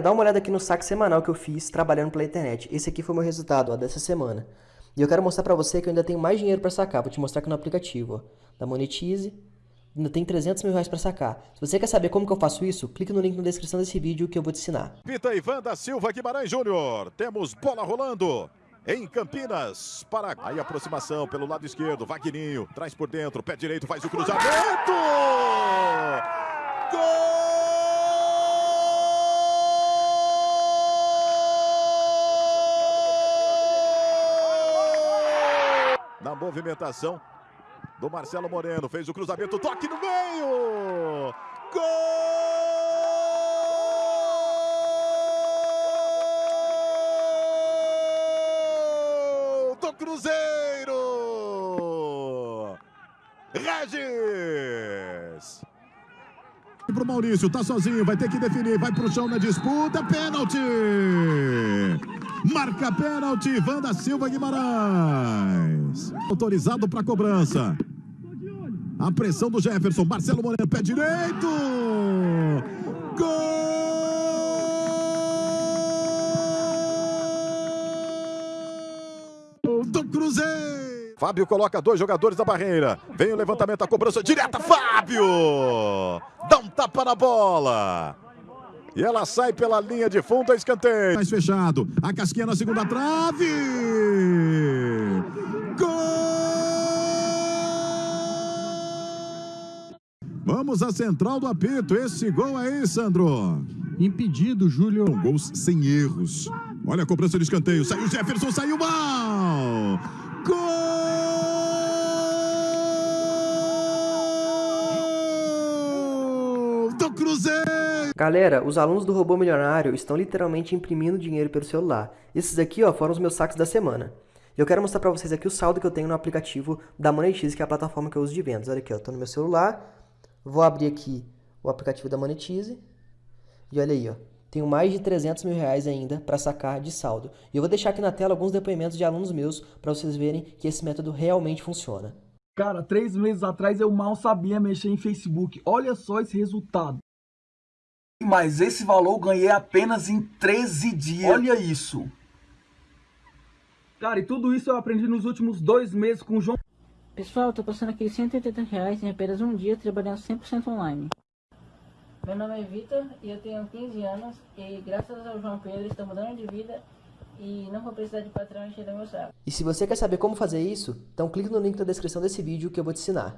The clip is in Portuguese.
Dá uma olhada aqui no saque semanal que eu fiz trabalhando pela internet. Esse aqui foi o meu resultado, ó, dessa semana. E eu quero mostrar pra você que eu ainda tenho mais dinheiro pra sacar. Vou te mostrar aqui no aplicativo, ó, da Monetize. Ainda tem 300 mil reais pra sacar. Se você quer saber como que eu faço isso, clique no link na descrição desse vídeo que eu vou te ensinar. Pita Ivan da Silva Guimarães Júnior. Temos bola rolando em Campinas. Para aí aproximação pelo lado esquerdo. Vagninho traz por dentro. Pé direito faz o cruzamento. Gol! Na movimentação do Marcelo Moreno. Fez o cruzamento, toque no meio! Gol do Cruzeiro! Regis! Pro Maurício, tá sozinho, vai ter que definir, vai pro chão na disputa, pênalti! Marca pênalti, Ivan da Silva Guimarães. Autorizado para cobrança. A pressão do Jefferson. Marcelo Moreno, pé direito. Gol do Cruzeiro. Fábio coloca dois jogadores da barreira. Vem o levantamento, a cobrança direta. Fábio! Dá um tapa na bola. E ela sai pela linha de fundo, a escanteio. Mais fechado. A casquinha na segunda trave. Vamos à central do apito. Esse gol aí, Sandro. Impedido, Júlio. Gols sem erros. Olha a cobrança de escanteio. Saiu Jefferson, saiu mal. Gol do Cruzeiro. Galera, os alunos do Robô Milionário estão literalmente imprimindo dinheiro pelo celular. Esses aqui, ó, foram os meus saques da semana. Eu quero mostrar pra vocês aqui o saldo que eu tenho no aplicativo da Monetize, que é a plataforma que eu uso de vendas. Olha aqui, tô no meu celular. Vou abrir aqui o aplicativo da Monetize. E olha aí, ó. Tenho mais de 300 mil reais ainda para sacar de saldo. E eu vou deixar aqui na tela alguns depoimentos de alunos meus para vocês verem que esse método realmente funciona. Cara, três meses atrás eu mal sabia mexer em Facebook. Olha só esse resultado. Mas esse valor eu ganhei apenas em 13 dias. Olha isso. Cara, e tudo isso eu aprendi nos últimos dois meses com o João Pessoal, tô passando aqui 180 reais em apenas um dia trabalhando 100% online. Meu nome é Vitor e eu tenho 15 anos e graças ao João Pedro estou mudando de vida e não vou precisar de patrão encher meu saco. E se você quer saber como fazer isso, então clique no link na descrição desse vídeo que eu vou te ensinar.